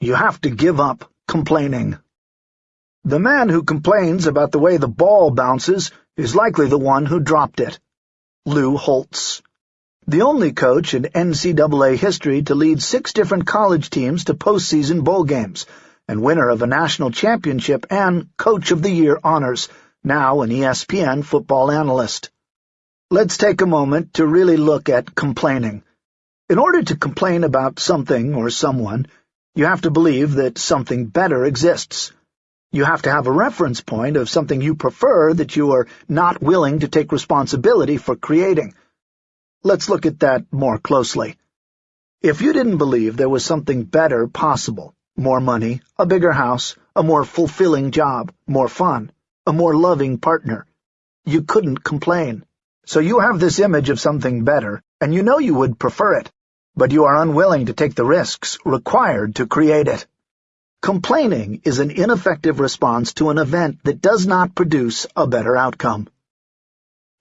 You have to give up complaining. The man who complains about the way the ball bounces is likely the one who dropped it. Lou Holtz. The only coach in NCAA history to lead six different college teams to postseason bowl games, and winner of a national championship and Coach of the Year honors, now an ESPN football analyst. Let's take a moment to really look at complaining. In order to complain about something or someone, you have to believe that something better exists. You have to have a reference point of something you prefer that you are not willing to take responsibility for creating. Let's look at that more closely. If you didn't believe there was something better possible, more money, a bigger house, a more fulfilling job, more fun, a more loving partner, you couldn't complain. So you have this image of something better, and you know you would prefer it but you are unwilling to take the risks required to create it. Complaining is an ineffective response to an event that does not produce a better outcome.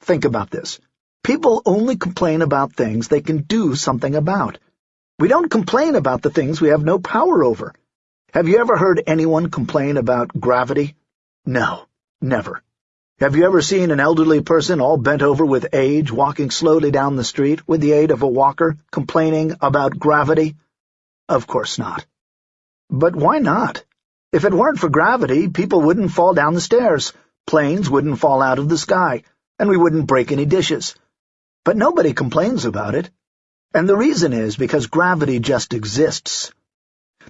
Think about this. People only complain about things they can do something about. We don't complain about the things we have no power over. Have you ever heard anyone complain about gravity? No, never. Have you ever seen an elderly person all bent over with age walking slowly down the street with the aid of a walker, complaining about gravity? Of course not. But why not? If it weren't for gravity, people wouldn't fall down the stairs, planes wouldn't fall out of the sky, and we wouldn't break any dishes. But nobody complains about it. And the reason is because gravity just exists.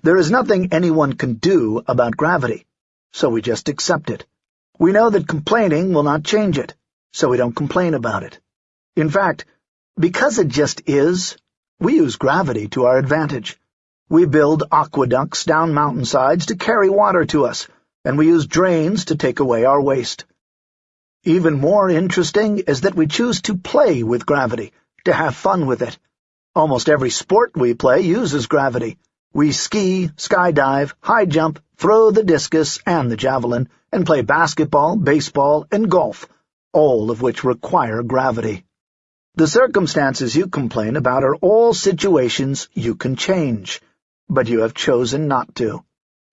There is nothing anyone can do about gravity, so we just accept it. We know that complaining will not change it, so we don't complain about it. In fact, because it just is, we use gravity to our advantage. We build aqueducts down mountainsides to carry water to us, and we use drains to take away our waste. Even more interesting is that we choose to play with gravity, to have fun with it. Almost every sport we play uses gravity. We ski, skydive, high jump, throw the discus and the javelin, and play basketball, baseball, and golf, all of which require gravity. The circumstances you complain about are all situations you can change, but you have chosen not to.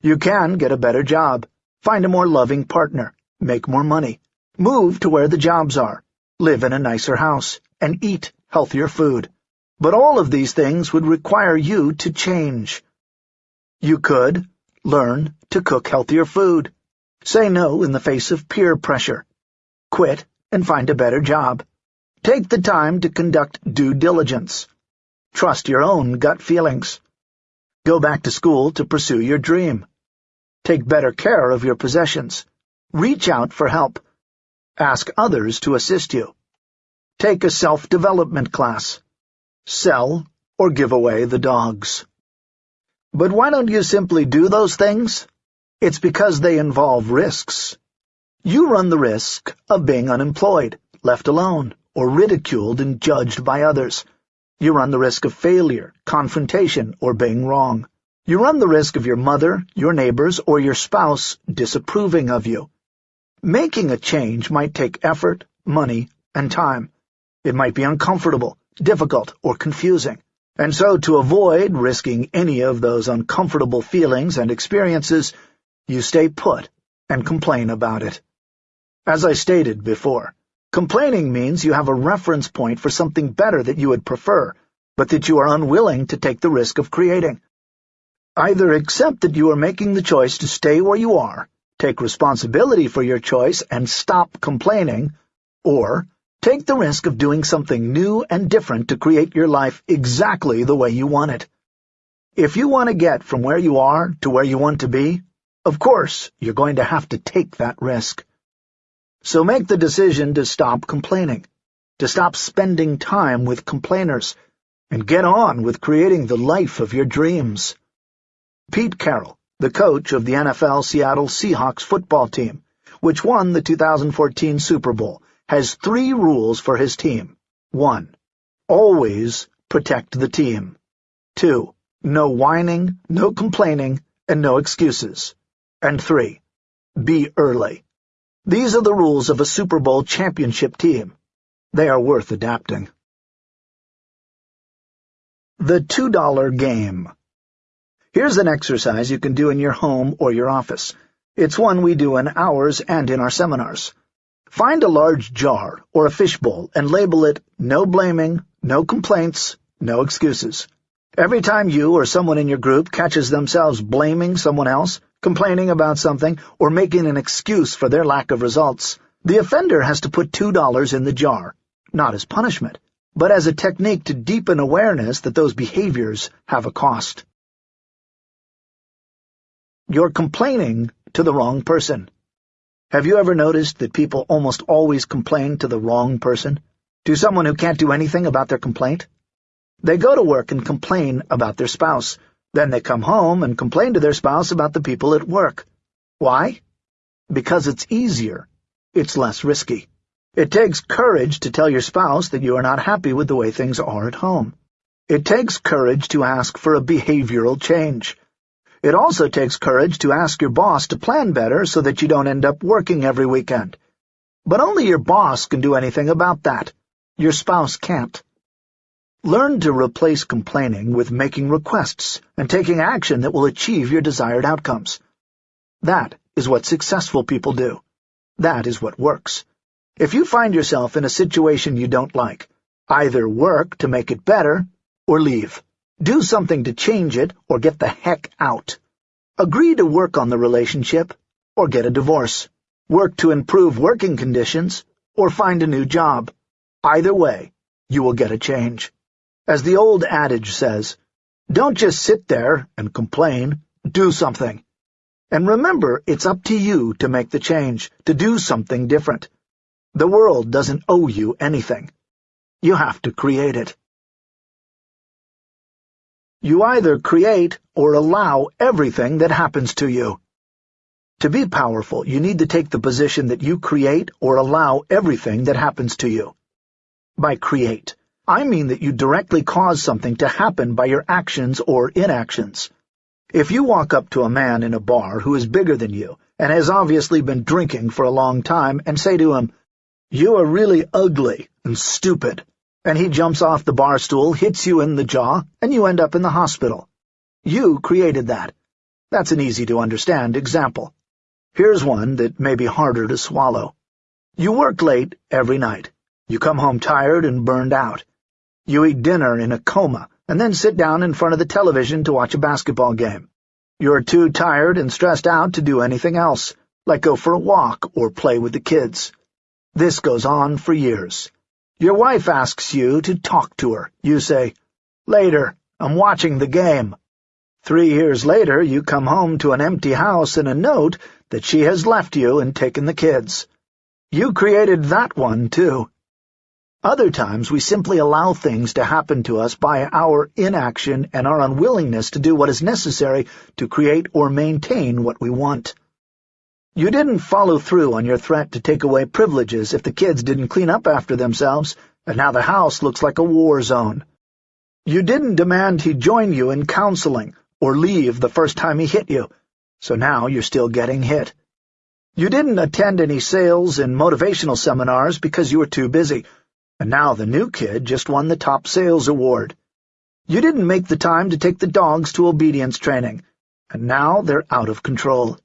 You can get a better job, find a more loving partner, make more money, move to where the jobs are, live in a nicer house, and eat healthier food. But all of these things would require you to change. You could learn to cook healthier food, Say no in the face of peer pressure. Quit and find a better job. Take the time to conduct due diligence. Trust your own gut feelings. Go back to school to pursue your dream. Take better care of your possessions. Reach out for help. Ask others to assist you. Take a self-development class. Sell or give away the dogs. But why don't you simply do those things? It's because they involve risks. You run the risk of being unemployed, left alone, or ridiculed and judged by others. You run the risk of failure, confrontation, or being wrong. You run the risk of your mother, your neighbors, or your spouse disapproving of you. Making a change might take effort, money, and time. It might be uncomfortable, difficult, or confusing. And so to avoid risking any of those uncomfortable feelings and experiences, you stay put and complain about it. As I stated before, complaining means you have a reference point for something better that you would prefer, but that you are unwilling to take the risk of creating. Either accept that you are making the choice to stay where you are, take responsibility for your choice and stop complaining, or take the risk of doing something new and different to create your life exactly the way you want it. If you want to get from where you are to where you want to be, of course, you're going to have to take that risk. So make the decision to stop complaining, to stop spending time with complainers, and get on with creating the life of your dreams. Pete Carroll, the coach of the NFL Seattle Seahawks football team, which won the 2014 Super Bowl, has three rules for his team. 1. Always protect the team. 2. No whining, no complaining, and no excuses. And three, be early. These are the rules of a Super Bowl championship team. They are worth adapting. The $2 Game Here's an exercise you can do in your home or your office. It's one we do in ours and in our seminars. Find a large jar or a fishbowl and label it no blaming, no complaints, no excuses. Every time you or someone in your group catches themselves blaming someone else, complaining about something, or making an excuse for their lack of results, the offender has to put $2 in the jar, not as punishment, but as a technique to deepen awareness that those behaviors have a cost. You're complaining to the wrong person. Have you ever noticed that people almost always complain to the wrong person? To someone who can't do anything about their complaint? They go to work and complain about their spouse. Then they come home and complain to their spouse about the people at work. Why? Because it's easier. It's less risky. It takes courage to tell your spouse that you are not happy with the way things are at home. It takes courage to ask for a behavioral change. It also takes courage to ask your boss to plan better so that you don't end up working every weekend. But only your boss can do anything about that. Your spouse can't. Learn to replace complaining with making requests and taking action that will achieve your desired outcomes. That is what successful people do. That is what works. If you find yourself in a situation you don't like, either work to make it better or leave. Do something to change it or get the heck out. Agree to work on the relationship or get a divorce. Work to improve working conditions or find a new job. Either way, you will get a change. As the old adage says, don't just sit there and complain, do something. And remember, it's up to you to make the change, to do something different. The world doesn't owe you anything. You have to create it. You either create or allow everything that happens to you. To be powerful, you need to take the position that you create or allow everything that happens to you. By create, I mean that you directly cause something to happen by your actions or inactions. If you walk up to a man in a bar who is bigger than you and has obviously been drinking for a long time and say to him, You are really ugly and stupid, and he jumps off the bar stool, hits you in the jaw, and you end up in the hospital. You created that. That's an easy-to-understand example. Here's one that may be harder to swallow. You work late every night. You come home tired and burned out. You eat dinner in a coma, and then sit down in front of the television to watch a basketball game. You're too tired and stressed out to do anything else, like go for a walk or play with the kids. This goes on for years. Your wife asks you to talk to her. You say, Later, I'm watching the game. Three years later, you come home to an empty house and a note that she has left you and taken the kids. You created that one, too. Other times, we simply allow things to happen to us by our inaction and our unwillingness to do what is necessary to create or maintain what we want. You didn't follow through on your threat to take away privileges if the kids didn't clean up after themselves, and now the house looks like a war zone. You didn't demand he join you in counseling or leave the first time he hit you, so now you're still getting hit. You didn't attend any sales and motivational seminars because you were too busy, and now the new kid just won the top sales award. You didn't make the time to take the dogs to obedience training, and now they're out of control.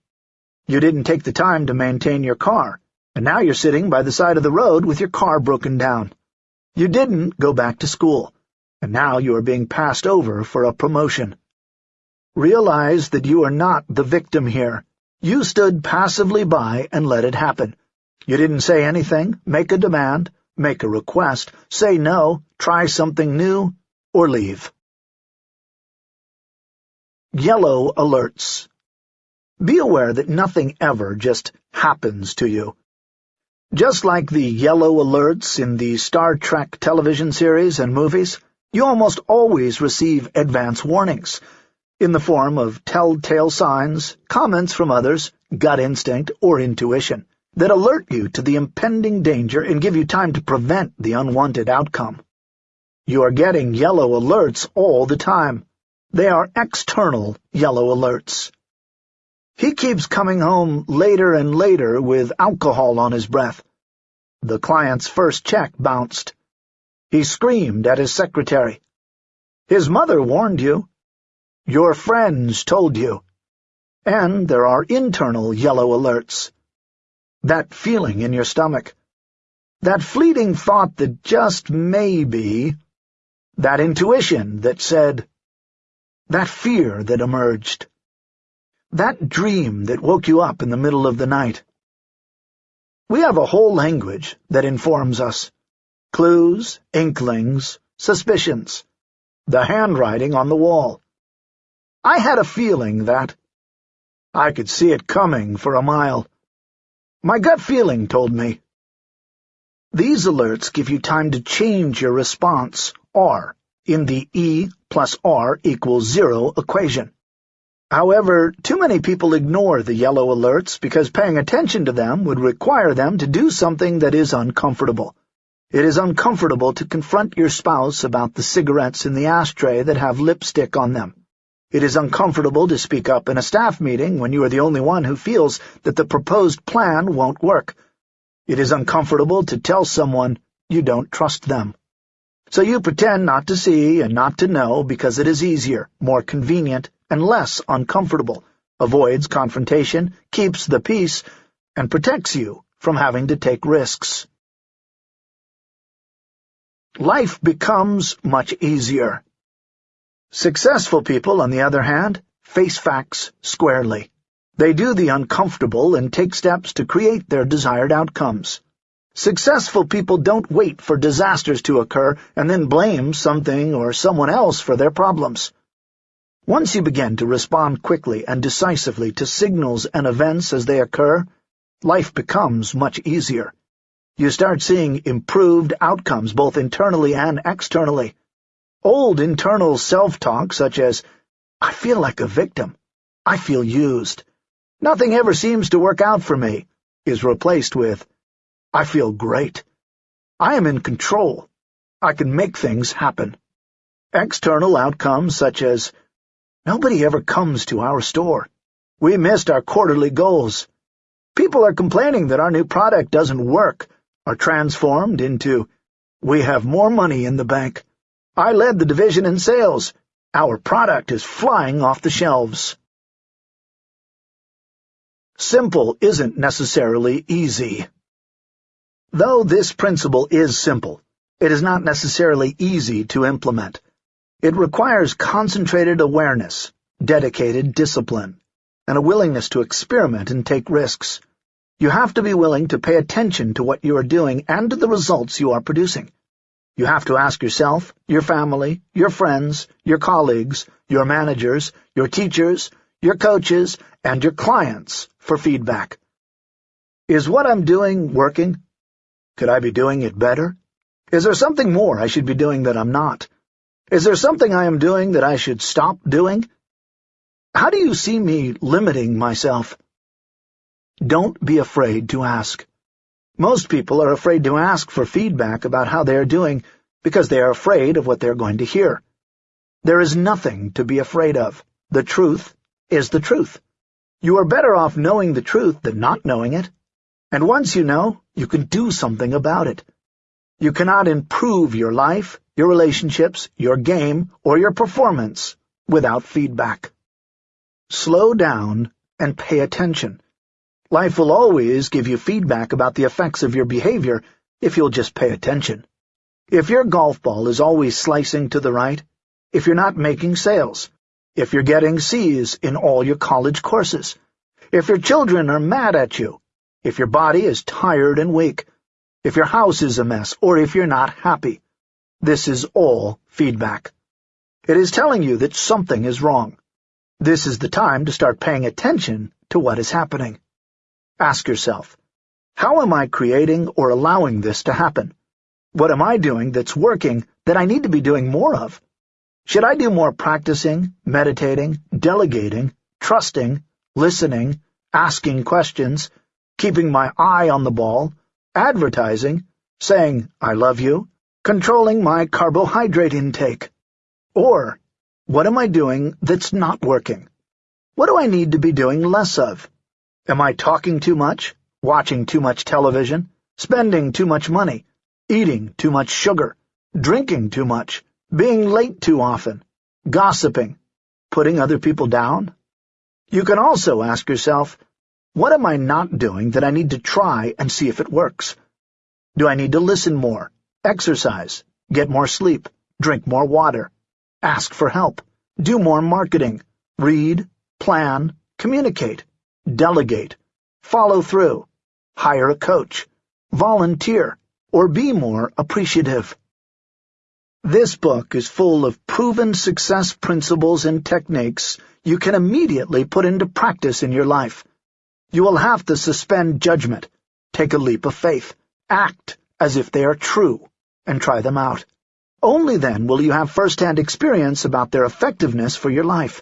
You didn't take the time to maintain your car, and now you're sitting by the side of the road with your car broken down. You didn't go back to school, and now you are being passed over for a promotion. Realize that you are not the victim here. You stood passively by and let it happen. You didn't say anything, make a demand, make a request, say no, try something new, or leave. Yellow Alerts be aware that nothing ever just happens to you. Just like the yellow alerts in the Star Trek television series and movies, you almost always receive advance warnings, in the form of telltale signs, comments from others, gut instinct, or intuition, that alert you to the impending danger and give you time to prevent the unwanted outcome. You are getting yellow alerts all the time. They are external yellow alerts. He keeps coming home later and later with alcohol on his breath. The client's first check bounced. He screamed at his secretary. His mother warned you. Your friends told you. And there are internal yellow alerts. That feeling in your stomach. That fleeting thought that just maybe. That intuition that said. That fear that emerged. That dream that woke you up in the middle of the night. We have a whole language that informs us. Clues, inklings, suspicions. The handwriting on the wall. I had a feeling that... I could see it coming for a mile. My gut feeling told me. These alerts give you time to change your response, R, in the E plus R equals zero equation. However, too many people ignore the yellow alerts because paying attention to them would require them to do something that is uncomfortable. It is uncomfortable to confront your spouse about the cigarettes in the ashtray that have lipstick on them. It is uncomfortable to speak up in a staff meeting when you are the only one who feels that the proposed plan won't work. It is uncomfortable to tell someone you don't trust them. So you pretend not to see and not to know because it is easier, more convenient, and less uncomfortable, avoids confrontation, keeps the peace, and protects you from having to take risks. Life becomes much easier. Successful people, on the other hand, face facts squarely. They do the uncomfortable and take steps to create their desired outcomes. Successful people don't wait for disasters to occur and then blame something or someone else for their problems. Once you begin to respond quickly and decisively to signals and events as they occur, life becomes much easier. You start seeing improved outcomes both internally and externally. Old internal self-talk such as, I feel like a victim, I feel used, nothing ever seems to work out for me, is replaced with, I feel great. I am in control. I can make things happen. External outcomes such as, Nobody ever comes to our store. We missed our quarterly goals. People are complaining that our new product doesn't work, are transformed into, we have more money in the bank. I led the division in sales. Our product is flying off the shelves. Simple isn't necessarily easy. Though this principle is simple, it is not necessarily easy to implement. It requires concentrated awareness, dedicated discipline, and a willingness to experiment and take risks. You have to be willing to pay attention to what you are doing and to the results you are producing. You have to ask yourself, your family, your friends, your colleagues, your managers, your teachers, your coaches, and your clients for feedback. Is what I'm doing working? Could I be doing it better? Is there something more I should be doing that I'm not? Is there something I am doing that I should stop doing? How do you see me limiting myself? Don't be afraid to ask. Most people are afraid to ask for feedback about how they are doing because they are afraid of what they are going to hear. There is nothing to be afraid of. The truth is the truth. You are better off knowing the truth than not knowing it. And once you know, you can do something about it. You cannot improve your life, your relationships, your game, or your performance without feedback. Slow down and pay attention. Life will always give you feedback about the effects of your behavior if you'll just pay attention. If your golf ball is always slicing to the right, if you're not making sales, if you're getting C's in all your college courses, if your children are mad at you, if your body is tired and weak, if your house is a mess, or if you're not happy. This is all feedback. It is telling you that something is wrong. This is the time to start paying attention to what is happening. Ask yourself, how am I creating or allowing this to happen? What am I doing that's working that I need to be doing more of? Should I do more practicing, meditating, delegating, trusting, listening, asking questions, keeping my eye on the ball, advertising, saying, I love you, controlling my carbohydrate intake. Or, what am I doing that's not working? What do I need to be doing less of? Am I talking too much, watching too much television, spending too much money, eating too much sugar, drinking too much, being late too often, gossiping, putting other people down? You can also ask yourself, what am I not doing that I need to try and see if it works? Do I need to listen more, exercise, get more sleep, drink more water, ask for help, do more marketing, read, plan, communicate, delegate, follow through, hire a coach, volunteer, or be more appreciative? This book is full of proven success principles and techniques you can immediately put into practice in your life. You will have to suspend judgment, take a leap of faith, act as if they are true, and try them out. Only then will you have first-hand experience about their effectiveness for your life.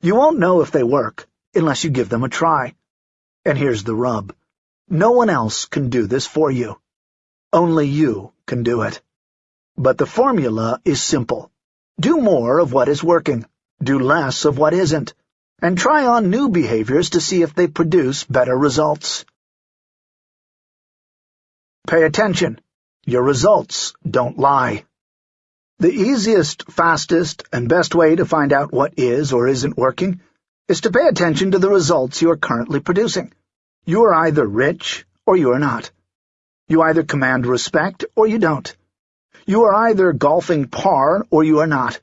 You won't know if they work unless you give them a try. And here's the rub. No one else can do this for you. Only you can do it. But the formula is simple. Do more of what is working, do less of what isn't, and try on new behaviors to see if they produce better results. Pay attention. Your results don't lie. The easiest, fastest, and best way to find out what is or isn't working is to pay attention to the results you are currently producing. You are either rich or you are not. You either command respect or you don't. You are either golfing par or you are not.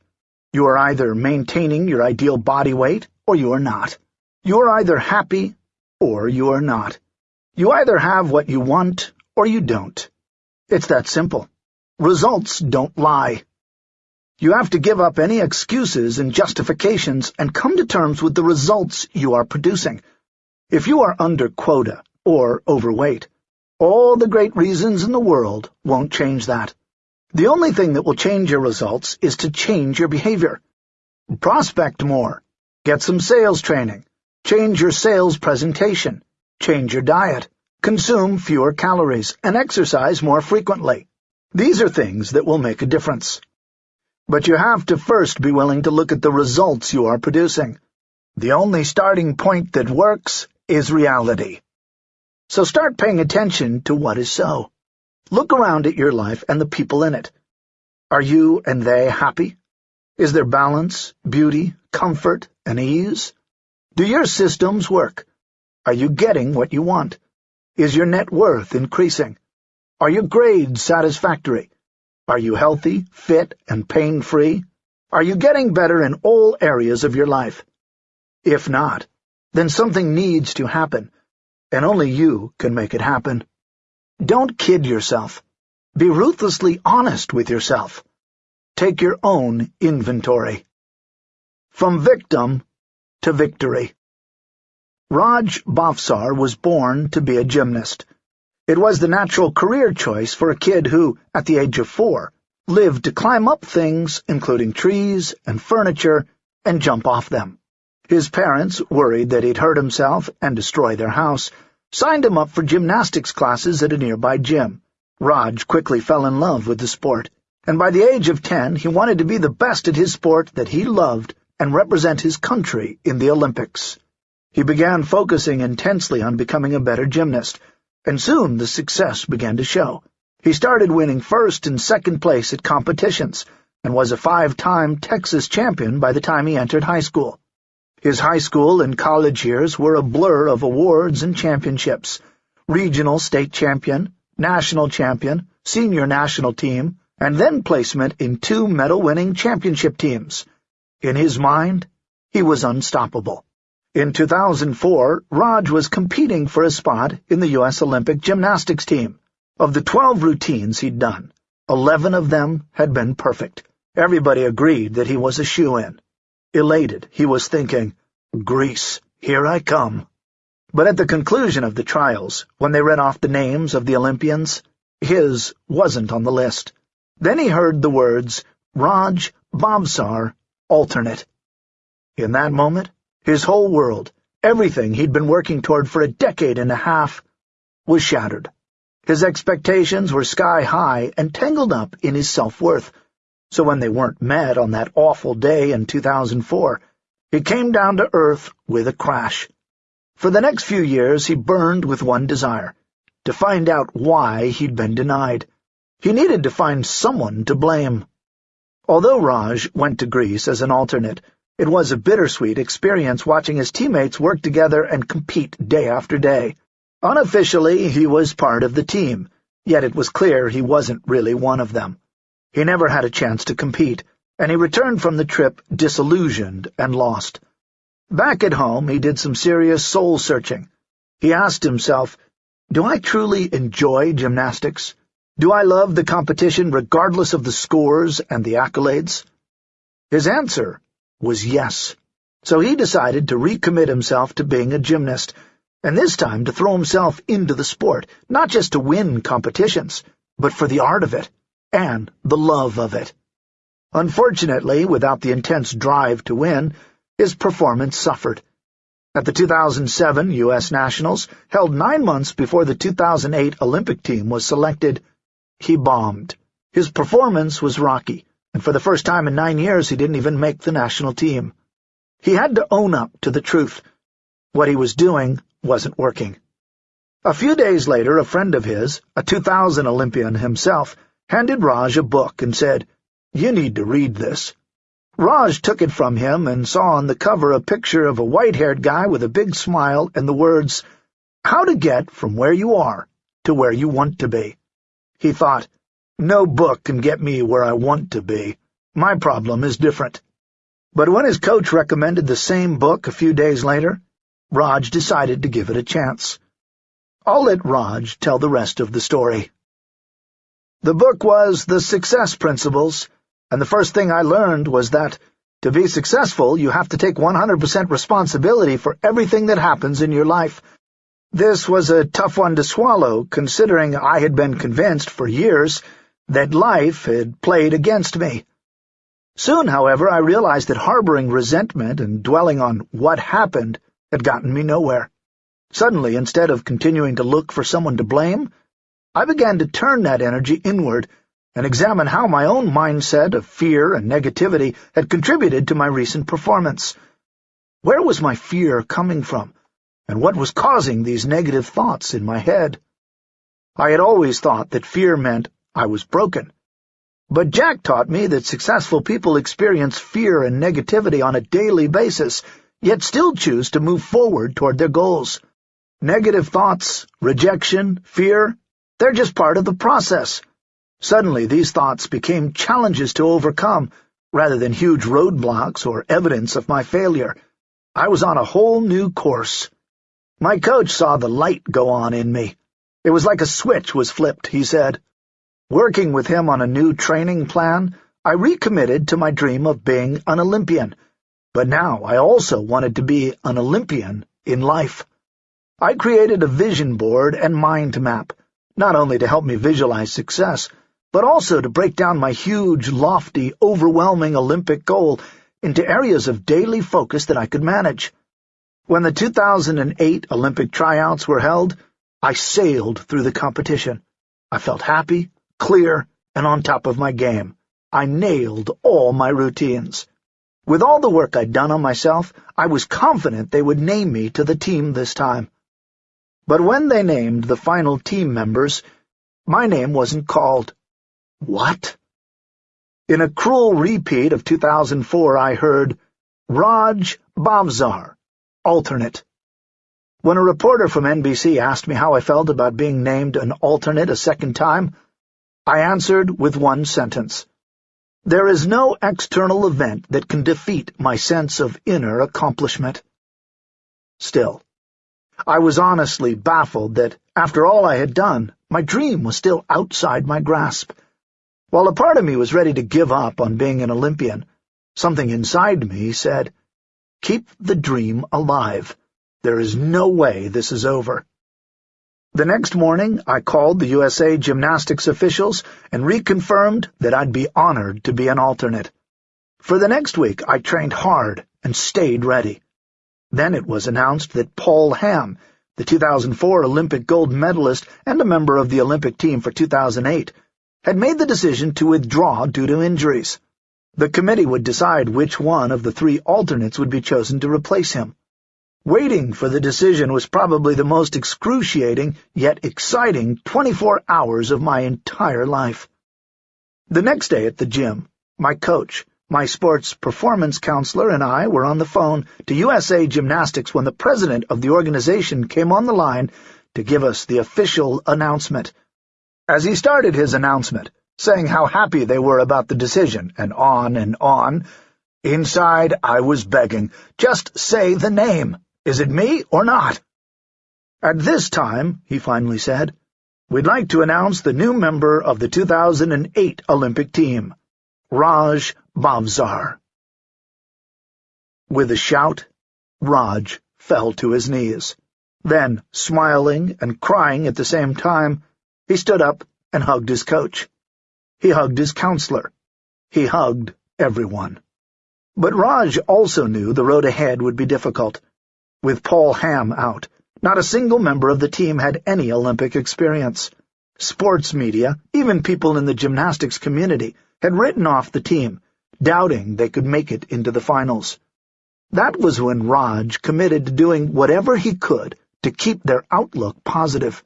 You are either maintaining your ideal body weight or you are not. You are either happy or you are not. You either have what you want or you don't. It's that simple. Results don't lie. You have to give up any excuses and justifications and come to terms with the results you are producing. If you are under quota or overweight, all the great reasons in the world won't change that. The only thing that will change your results is to change your behavior. Prospect more. Get some sales training. Change your sales presentation. Change your diet. Consume fewer calories and exercise more frequently. These are things that will make a difference. But you have to first be willing to look at the results you are producing. The only starting point that works is reality. So start paying attention to what is so. Look around at your life and the people in it. Are you and they happy? Is there balance, beauty, comfort, and ease? Do your systems work? Are you getting what you want? Is your net worth increasing? Are your grades satisfactory? Are you healthy, fit, and pain-free? Are you getting better in all areas of your life? If not, then something needs to happen, and only you can make it happen. Don't kid yourself. Be ruthlessly honest with yourself. Take your own inventory. From victim to victory. Raj Bhavsar was born to be a gymnast. It was the natural career choice for a kid who, at the age of four, lived to climb up things, including trees and furniture, and jump off them. His parents, worried that he'd hurt himself and destroy their house, signed him up for gymnastics classes at a nearby gym. Raj quickly fell in love with the sport, and by the age of ten he wanted to be the best at his sport that he loved and represent his country in the Olympics. He began focusing intensely on becoming a better gymnast, and soon the success began to show. He started winning first and second place at competitions, and was a five-time Texas champion by the time he entered high school. His high school and college years were a blur of awards and championships. Regional state champion, national champion, senior national team, and then placement in two medal-winning championship teams. In his mind, he was unstoppable. In 2004, Raj was competing for a spot in the U.S. Olympic gymnastics team. Of the 12 routines he'd done, 11 of them had been perfect. Everybody agreed that he was a shoe-in. Elated, he was thinking, Greece, here I come. But at the conclusion of the trials, when they read off the names of the Olympians, his wasn't on the list. Then he heard the words, Raj Bhavsar, alternate. In that moment, his whole world, everything he'd been working toward for a decade and a half, was shattered. His expectations were sky-high and tangled up in his self-worth, so when they weren't met on that awful day in 2004, he came down to earth with a crash. For the next few years he burned with one desire, to find out why he'd been denied. He needed to find someone to blame. Although Raj went to Greece as an alternate, It was a bittersweet experience watching his teammates work together and compete day after day. Unofficially, he was part of the team, yet it was clear he wasn't really one of them. He never had a chance to compete, and he returned from the trip disillusioned and lost. Back at home, he did some serious soul-searching. He asked himself, Do I truly enjoy gymnastics? Do I love the competition regardless of the scores and the accolades? His answer was yes. So he decided to recommit himself to being a gymnast, and this time to throw himself into the sport, not just to win competitions, but for the art of it, and the love of it. Unfortunately, without the intense drive to win, his performance suffered. At the 2007 U.S. Nationals, held nine months before the 2008 Olympic team was selected, he bombed. His performance was rocky, and for the first time in nine years he didn't even make the national team. He had to own up to the truth. What he was doing wasn't working. A few days later, a friend of his, a 2000 Olympian himself, handed Raj a book and said, You need to read this. Raj took it from him and saw on the cover a picture of a white-haired guy with a big smile and the words, How to get from where you are to where you want to be. He thought, No book can get me where I want to be. My problem is different. But when his coach recommended the same book a few days later, Raj decided to give it a chance. I'll let Raj tell the rest of the story. The book was The Success Principles, and the first thing I learned was that, to be successful, you have to take 100% responsibility for everything that happens in your life. This was a tough one to swallow, considering I had been convinced for years that life had played against me. Soon, however, I realized that harboring resentment and dwelling on what happened had gotten me nowhere. Suddenly, instead of continuing to look for someone to blame, I began to turn that energy inward and examine how my own mindset of fear and negativity had contributed to my recent performance. Where was my fear coming from, and what was causing these negative thoughts in my head? I had always thought that fear meant I was broken. But Jack taught me that successful people experience fear and negativity on a daily basis, yet still choose to move forward toward their goals. Negative thoughts, rejection, fear, they're just part of the process. Suddenly, these thoughts became challenges to overcome, rather than huge roadblocks or evidence of my failure. I was on a whole new course. My coach saw the light go on in me. It was like a switch was flipped, he said. Working with him on a new training plan, I recommitted to my dream of being an Olympian, but now I also wanted to be an Olympian in life. I created a vision board and mind map, not only to help me visualize success, but also to break down my huge, lofty, overwhelming Olympic goal into areas of daily focus that I could manage. When the 2008 Olympic tryouts were held, I sailed through the competition. I felt happy, clear, and on top of my game. I nailed all my routines. With all the work I'd done on myself, I was confident they would name me to the team this time. But when they named the final team members, my name wasn't called. What? In a cruel repeat of 2004, I heard, Raj Bhavsar, alternate. When a reporter from NBC asked me how I felt about being named an alternate a second time, I answered with one sentence. There is no external event that can defeat my sense of inner accomplishment. Still, I was honestly baffled that, after all I had done, my dream was still outside my grasp. While a part of me was ready to give up on being an Olympian, something inside me said, Keep the dream alive. There is no way this is over. The next morning, I called the USA gymnastics officials and reconfirmed that I'd be honored to be an alternate. For the next week, I trained hard and stayed ready. Then it was announced that Paul Hamm, the 2004 Olympic gold medalist and a member of the Olympic team for 2008, had made the decision to withdraw due to injuries. The committee would decide which one of the three alternates would be chosen to replace him. Waiting for the decision was probably the most excruciating, yet exciting, 24 hours of my entire life. The next day at the gym, my coach, My sports performance counselor and I were on the phone to USA Gymnastics when the president of the organization came on the line to give us the official announcement. As he started his announcement, saying how happy they were about the decision, and on and on, inside I was begging, just say the name. Is it me or not? At this time, he finally said, we'd like to announce the new member of the 2008 Olympic team, Raj Bhavsar. With a shout, Raj fell to his knees. Then, smiling and crying at the same time, he stood up and hugged his coach. He hugged his counselor. He hugged everyone. But Raj also knew the road ahead would be difficult. With Paul Hamm out, not a single member of the team had any Olympic experience. Sports media, even people in the gymnastics community, had written off the team, doubting they could make it into the finals. That was when Raj committed to doing whatever he could to keep their outlook positive.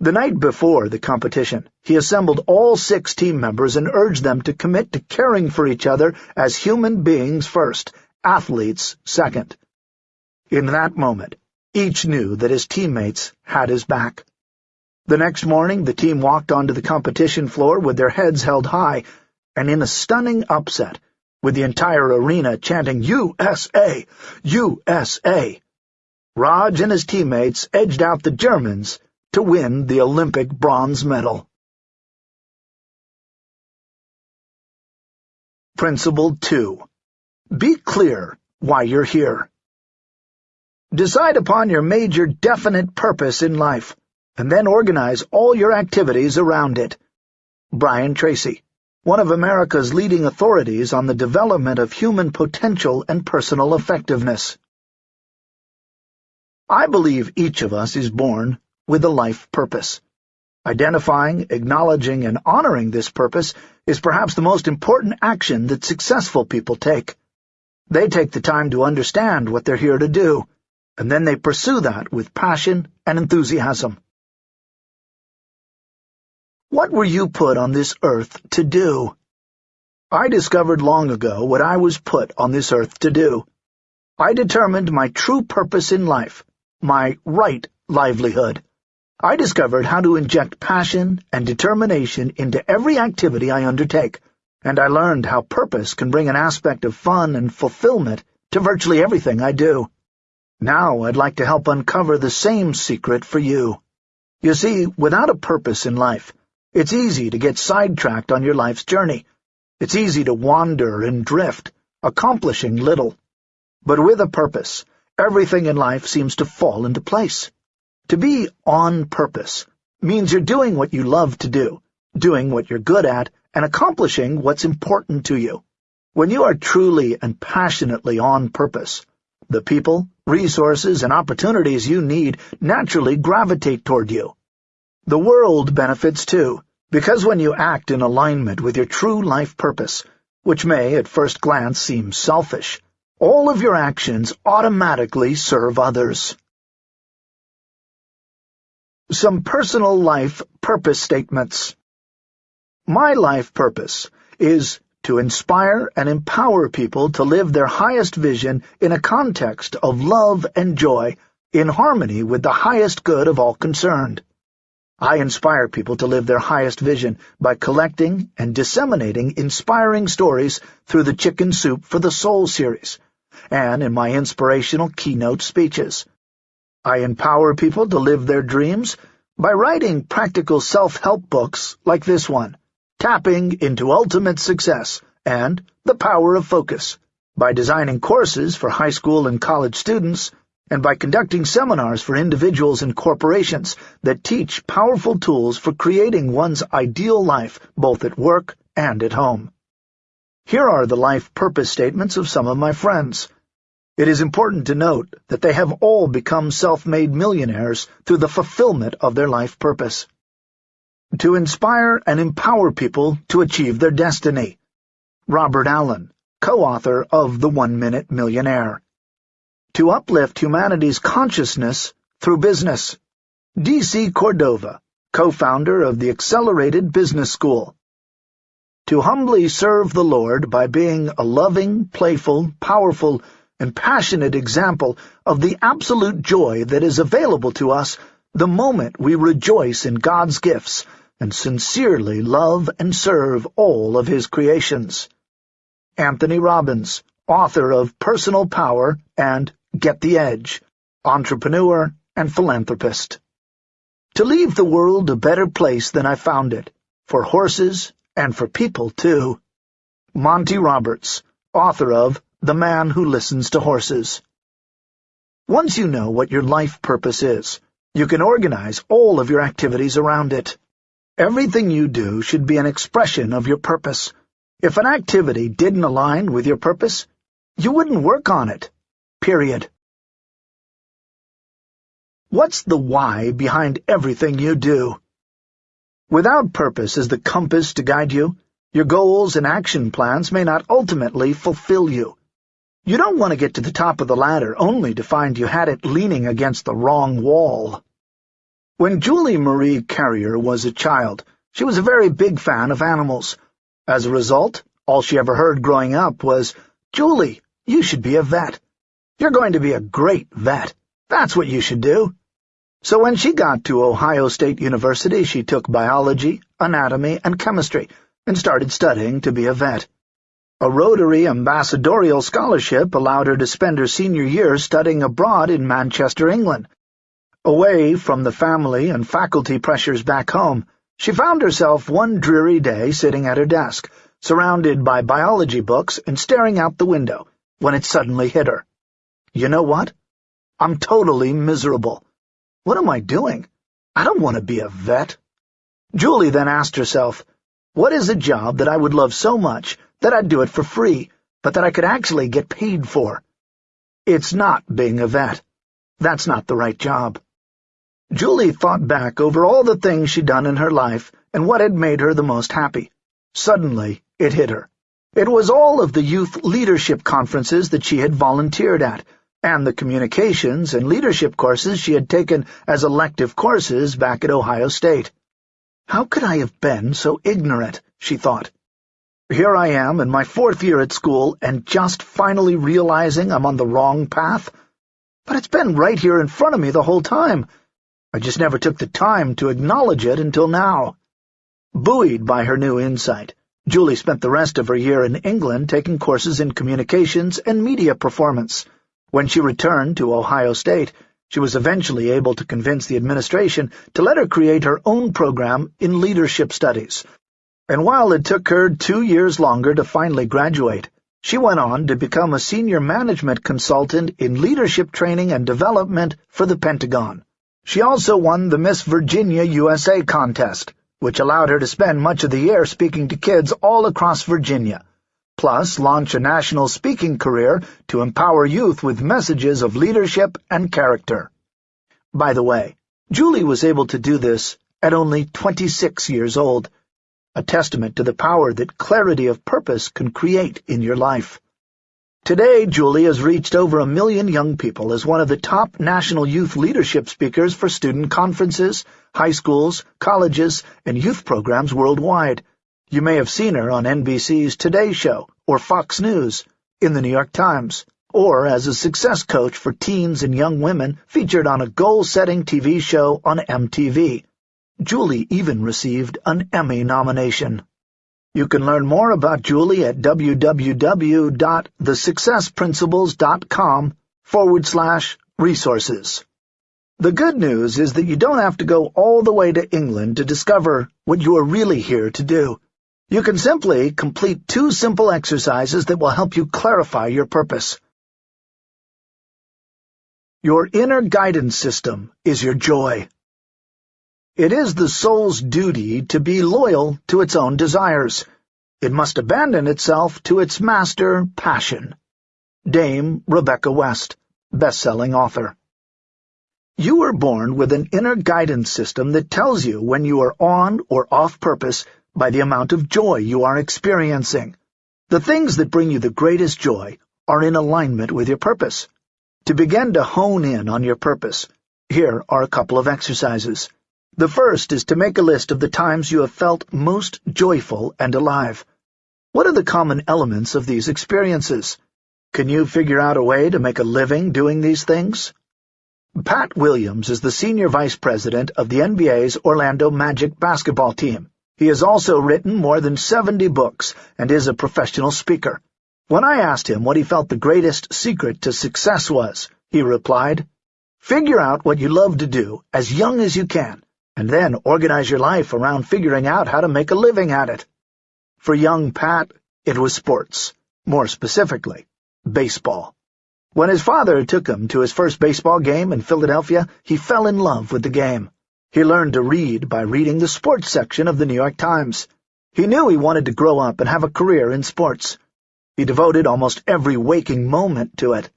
The night before the competition, he assembled all six team members and urged them to commit to caring for each other as human beings first, athletes second. In that moment, each knew that his teammates had his back. The next morning, the team walked onto the competition floor with their heads held high, and in a stunning upset, with the entire arena chanting USA! USA! Raj and his teammates edged out the Germans to win the Olympic bronze medal. Principle 2. Be clear why you're here. Decide upon your major definite purpose in life and then organize all your activities around it. Brian Tracy, one of America's leading authorities on the development of human potential and personal effectiveness. I believe each of us is born with a life purpose. Identifying, acknowledging, and honoring this purpose is perhaps the most important action that successful people take. They take the time to understand what they're here to do, and then they pursue that with passion and enthusiasm. What were you put on this earth to do? I discovered long ago what I was put on this earth to do. I determined my true purpose in life, my right livelihood. I discovered how to inject passion and determination into every activity I undertake, and I learned how purpose can bring an aspect of fun and fulfillment to virtually everything I do. Now I'd like to help uncover the same secret for you. You see, without a purpose in life, it's easy to get sidetracked on your life's journey. It's easy to wander and drift, accomplishing little. But with a purpose, everything in life seems to fall into place. To be on purpose means you're doing what you love to do, doing what you're good at, and accomplishing what's important to you. When you are truly and passionately on purpose, the people, resources, and opportunities you need naturally gravitate toward you. The world benefits too, because when you act in alignment with your true life purpose, which may at first glance seem selfish, all of your actions automatically serve others. Some personal life purpose statements. My life purpose is to inspire and empower people to live their highest vision in a context of love and joy in harmony with the highest good of all concerned. I inspire people to live their highest vision by collecting and disseminating inspiring stories through the Chicken Soup for the Soul series, and in my inspirational keynote speeches. I empower people to live their dreams by writing practical self-help books like this one, Tapping into Ultimate Success and The Power of Focus, by designing courses for high school and college students, and by conducting seminars for individuals and corporations that teach powerful tools for creating one's ideal life both at work and at home. Here are the life purpose statements of some of my friends. It is important to note that they have all become self-made millionaires through the fulfillment of their life purpose. To inspire and empower people to achieve their destiny. Robert Allen, co-author of The One-Minute Millionaire to uplift humanity's consciousness through business. D.C. Cordova, co-founder of the Excellerated Business School. to humbly serve the Lord by being a loving, playful, powerful, and passionate example of the absolute joy that is available to us the moment we rejoice in God's gifts and sincerely love and serve all of His creations. Anthony Robbins, author of Personal Power and Get the Edge, entrepreneur and philanthropist. To leave the world a better place than I found it, for horses and for people, too. Monty Roberts, author of The Man Who Listens to Horses. Once you know what your life purpose is, you can organize all of your activities around it. Everything you do should be an expression of your purpose. If an activity didn't align with your purpose, you wouldn't work on it. Period. What's the why behind everything you do? Without purpose as the compass to guide you, your goals and action plans may not ultimately fulfill you. You don't want to get to the top of the ladder only to find you had it leaning against the wrong wall. When Julie Marie Carrier was a child, she was a very big fan of animals. As a result, all she ever heard growing up was, Julie, you should be a vet. You're going to be a great vet. That's what you should do. So when she got to Ohio State University, she took biology, anatomy, and chemistry, and started studying to be a vet. A Rotary ambassadorial scholarship allowed her to spend her senior year studying abroad in Manchester, England. Away from the family and faculty pressures back home, she found herself one dreary day sitting at her desk, surrounded by biology books and staring out the window, when it suddenly hit her. You know what? I'm totally miserable. What am I doing? I don't want to be a vet. Julie then asked herself, what is a job that I would love so much that I'd do it for free, but that I could actually get paid for? It's not being a vet. That's not the right job. Julie thought back over all the things she'd done in her life and what had made her the most happy. Suddenly, it hit her. It was all of the youth leadership conferences that she had volunteered at, and the communications and leadership courses she had taken as elective courses back at Ohio State. How could I have been so ignorant, she thought. Here I am in my fourth year at school and just finally realizing I'm on the wrong path. But it's been right here in front of me the whole time. I just never took the time to acknowledge it until now. Buoyed by her new insight, Julie spent the rest of her year in England taking courses in communications and media performance. When she returned to Ohio State, she was eventually able to convince the administration to let her create her own program in leadership studies. And while it took her two years longer to finally graduate, she went on to become a senior management consultant in leadership training and development for the Pentagon. She also won the Miss Virginia USA contest, which allowed her to spend much of the year speaking to kids all across Virginia plus launch a national speaking career to empower youth with messages of leadership and character. By the way, Julie was able to do this at only 26 years old, a testament to the power that clarity of purpose can create in your life. Today, Julie has reached over a million young people as one of the top national youth leadership speakers for student conferences, high schools, colleges, and youth programs worldwide. You may have seen her on NBC's Today Show or Fox News, in the New York Times, or as a success coach for teens and young women featured on a goal-setting TV show on MTV. Julie even received an Emmy nomination. You can learn more about Julie at www.thesuccessprinciples.com forward slash resources. The good news is that you don't have to go all the way to England to discover what you are really here to do. You can simply complete two simple exercises that will help you clarify your purpose. Your inner guidance system is your joy. It is the soul's duty to be loyal to its own desires. It must abandon itself to its master passion. Dame Rebecca West, best-selling author. You were born with an inner guidance system that tells you when you are on or off purpose by the amount of joy you are experiencing. The things that bring you the greatest joy are in alignment with your purpose. To begin to hone in on your purpose, here are a couple of exercises. The first is to make a list of the times you have felt most joyful and alive. What are the common elements of these experiences? Can you figure out a way to make a living doing these things? Pat Williams is the senior vice president of the NBA's Orlando Magic basketball team. He has also written more than 70 books and is a professional speaker. When I asked him what he felt the greatest secret to success was, he replied, Figure out what you love to do as young as you can, and then organize your life around figuring out how to make a living at it. For young Pat, it was sports. More specifically, baseball. When his father took him to his first baseball game in Philadelphia, he fell in love with the game. He learned to read by reading the sports section of the New York Times. He knew he wanted to grow up and have a career in sports. He devoted almost every waking moment to it.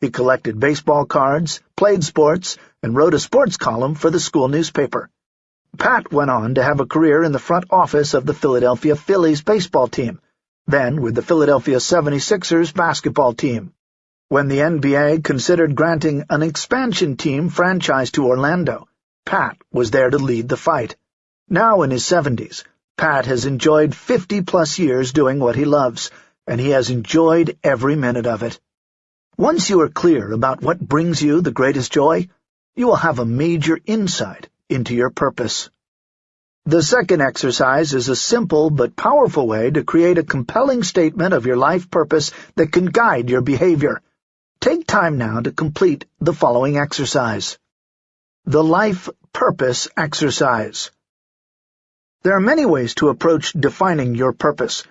He collected baseball cards, played sports, and wrote a sports column for the school newspaper. Pat went on to have a career in the front office of the Philadelphia Phillies baseball team, then with the Philadelphia 76ers basketball team. When the NBA considered granting an expansion team franchise to Orlando, Pat was there to lead the fight. Now in his seventies, Pat has enjoyed fifty-plus years doing what he loves, and he has enjoyed every minute of it. Once you are clear about what brings you the greatest joy, you will have a major insight into your purpose. The second exercise is a simple but powerful way to create a compelling statement of your life purpose that can guide your behavior. Take time now to complete the following exercise. The Life Purpose Exercise There are many ways to approach defining your purpose.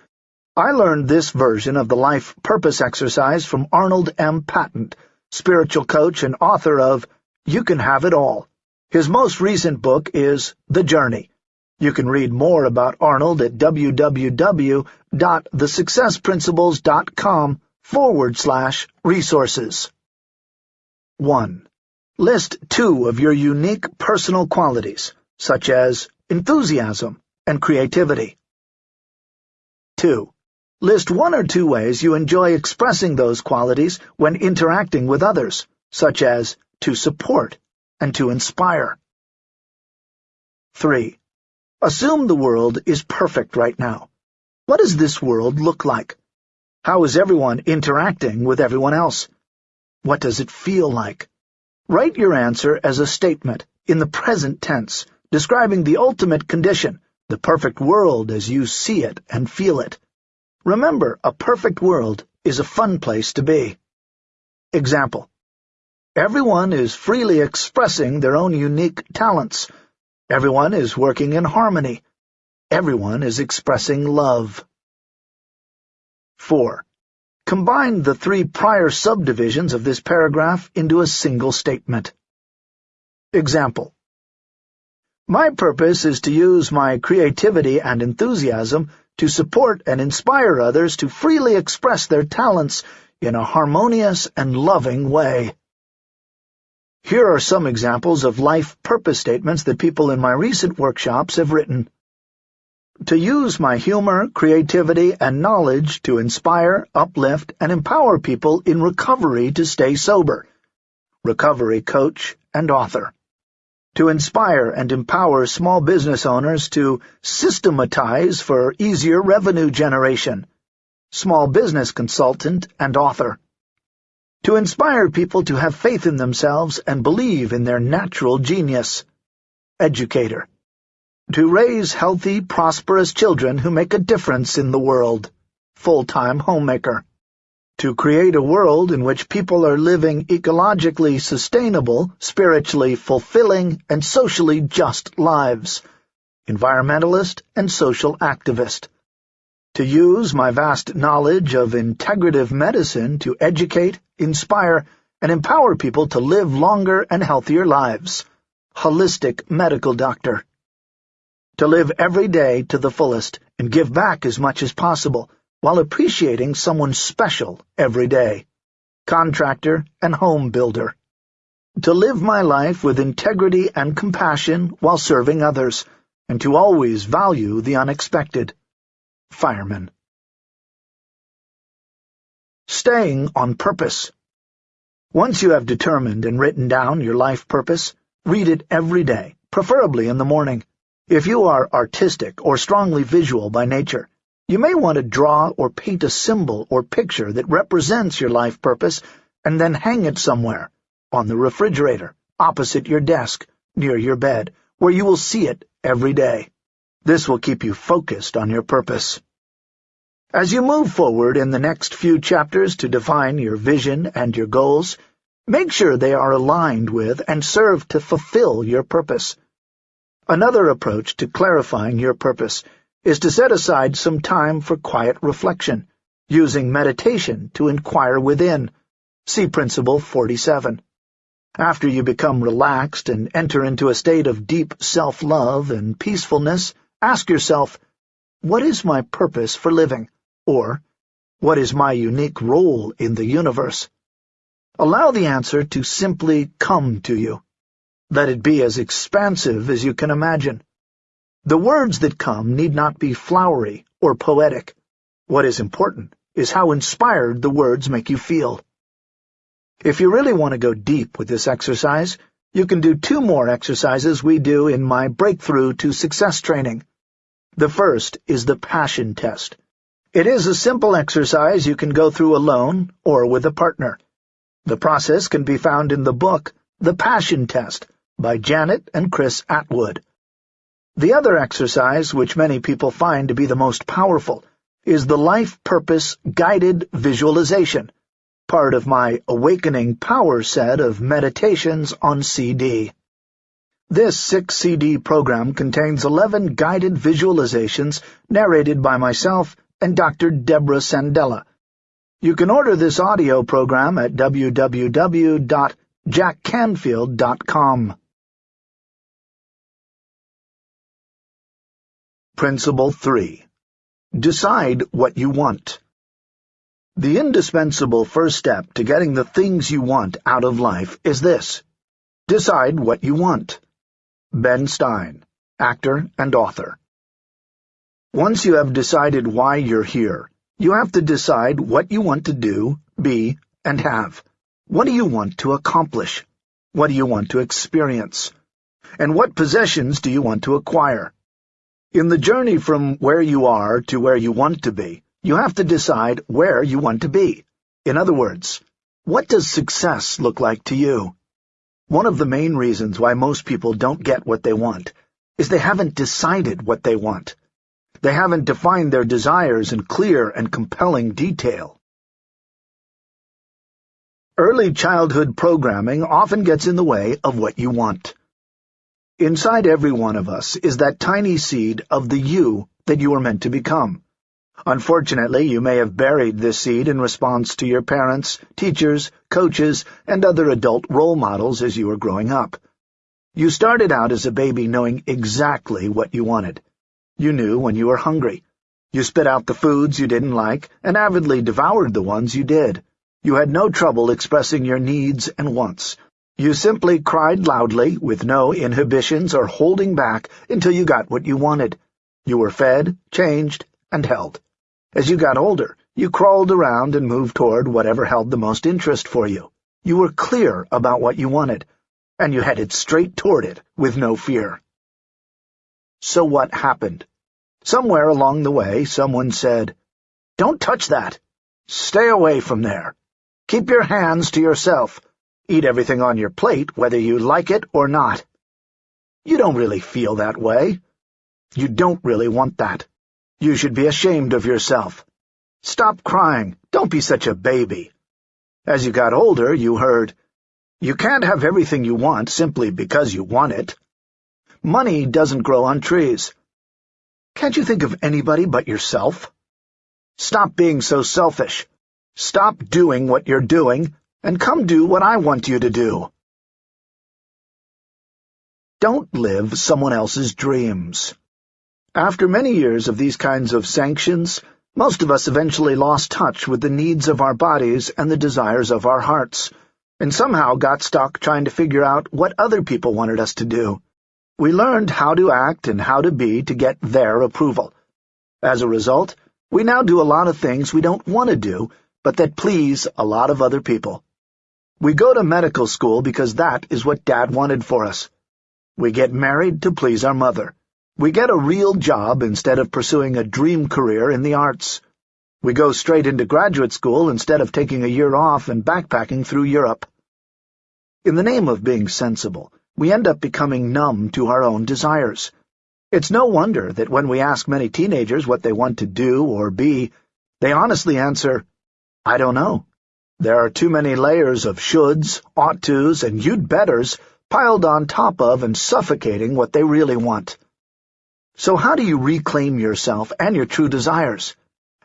I learned this version of the Life Purpose Exercise from Arnold M. Patent, spiritual coach and author of You Can Have It All. His most recent book is The Journey. You can read more about Arnold at www.thesuccessprinciples.com forward slash resources. 1. List two of your unique personal qualities, such as enthusiasm and creativity. 2. List one or two ways you enjoy expressing those qualities when interacting with others, such as to support and to inspire. 3. Assume the world is perfect right now. What does this world look like? How is everyone interacting with everyone else? What does it feel like? Write your answer as a statement, in the present tense, describing the ultimate condition, the perfect world as you see it and feel it. Remember, a perfect world is a fun place to be. Example. Everyone is freely expressing their own unique talents. Everyone is working in harmony. Everyone is expressing love. 4. Combine the three prior subdivisions of this paragraph into a single statement. Example. My purpose is to use my creativity and enthusiasm to support and inspire others to freely express their talents in a harmonious and loving way. Here are some examples of life purpose statements that people in my recent workshops have written to use my humor, creativity, and knowledge to inspire, uplift, and empower people in recovery to stay sober. Recovery coach and author. To inspire and empower small business owners to systematize for easier revenue generation. Small business consultant and author. To inspire people to have faith in themselves and believe in their natural genius. Educator to raise healthy, prosperous children who make a difference in the world. Full-time homemaker. To create a world in which people are living ecologically sustainable, spiritually fulfilling, and socially just lives. Environmentalist and social activist. To use my vast knowledge of integrative medicine to educate, inspire, and empower people to live longer and healthier lives. Holistic medical doctor to live every day to the fullest and give back as much as possible, while appreciating someone special every day. Contractor and home builder. To live my life with integrity and compassion while serving others, and to always value the unexpected. Fireman. Staying on purpose. Once you have determined and written down your life purpose, read it every day, preferably in the morning. If you are artistic or strongly visual by nature, You may want to draw or paint a symbol or picture that represents your life purpose and then hang it somewhere, on the refrigerator, opposite your desk, near your bed, where you will see it every day. This will keep you focused on your purpose. As you move forward in the next few chapters to define your vision and your goals, make sure they are aligned with and serve to fulfill your purpose. Another approach to clarifying your purpose is to set aside some time for quiet reflection, using meditation to inquire within. See Principle 47. After you become relaxed and enter into a state of deep self-love and peacefulness, Ask yourself, what is my purpose for living? Or, what is my unique role in the universe? Allow the answer to simply come to you. Let it be as expansive as you can imagine. The words that come need not be flowery or poetic. What is important is how inspired the words make you feel. If you really want to go deep with this exercise, you can do two more exercises we do in my Breakthrough to Success training. The first is the passion test. It is a simple exercise you can go through alone or with a partner. The process can be found in the book The Passion Test by Janet and Chris Attwood. The other exercise, which many people find to be the most powerful, is the Life Purpose Guided Visualization, part of my Awakening Power set of meditations on CD. This six-CD program contains 11 guided visualizations narrated by myself and Dr. Deborah Sandella. You can order this audio program at www.jackcanfield.com. Principle 3. Decide what you want. The indispensable first step to getting the things you want out of life is this. Decide what you want. Ben Stein, actor and author. Once you have decided why you're here, you have to decide what you want to do, be, and have. What do you want to accomplish? What do you want to experience? And what possessions do you want to acquire? In the journey from where you are to where you want to be, you have to decide where you want to be. In other words, what does success look like to you? One of the main reasons why most people don't get what they want is they haven't decided what they want. They haven't defined their desires in clear and compelling detail. Early childhood programming often gets in the way of what you want. Inside every one of us is that tiny seed of the you that you are meant to become. Unfortunately, you may have buried this seed in response to your parents, teachers, coaches, and other adult role models as you were growing up. You started out as a baby knowing exactly what you wanted. You knew when you were hungry. You spit out the foods you didn't like and avidly devoured the ones you did. You had no trouble expressing your needs and wants. You simply cried loudly, with no inhibitions or holding back, until you got what you wanted. You were fed, changed, and held. As you got older, you crawled around and moved toward whatever held the most interest for you. You were clear about what you wanted, and you headed straight toward it with no fear. So what happened? Somewhere along the way, someone said, Don't touch that. Stay away from there. Keep your hands to yourself. Eat everything on your plate, whether you like it or not. You don't really feel that way. You don't really want that. You should be ashamed of yourself. Stop crying. Don't be such a baby. As you got older, you heard, You can't have everything you want simply because you want it. Money doesn't grow on trees. Can't you think of anybody but yourself? Stop being so selfish. Stop doing what you're doing, and come do what I want you to do. Don't live someone else's dreams. After many years of these kinds of sanctions, most of us eventually lost touch with the needs of our bodies and the desires of our hearts, and somehow got stuck trying to figure out what other people wanted us to do. We learned how to act and how to be to get their approval. As a result, we now do a lot of things we don't want to do, but that please a lot of other people. We go to medical school because that is what Dad wanted for us. We get married to please our mother. We get a real job instead of pursuing a dream career in the arts. We go straight into graduate school instead of taking a year off and backpacking through Europe. In the name of being sensible, we end up becoming numb to our own desires. It's no wonder that when we ask many teenagers what they want to do or be, they honestly answer, I don't know. There are too many layers of shoulds, ought tos, and you'd betters piled on top of and suffocating what they really want. So how do you reclaim yourself and your true desires?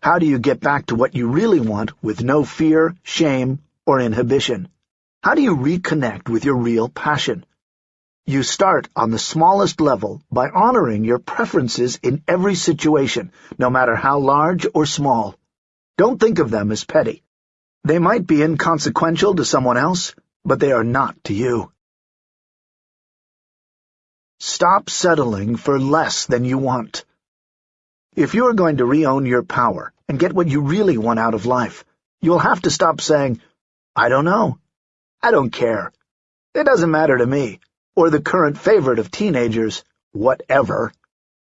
How do you get back to what you really want with no fear, shame, or inhibition? How do you reconnect with your real passion? You start on the smallest level by honoring your preferences in every situation, no matter how large or small. Don't think of them as petty. They might be inconsequential to someone else, but they are not to you. Stop settling for less than you want. If you are going to re-own your power and get what you really want out of life, you'll have to stop saying, I don't know. I don't care. It doesn't matter to me. Or the current favorite of teenagers, whatever.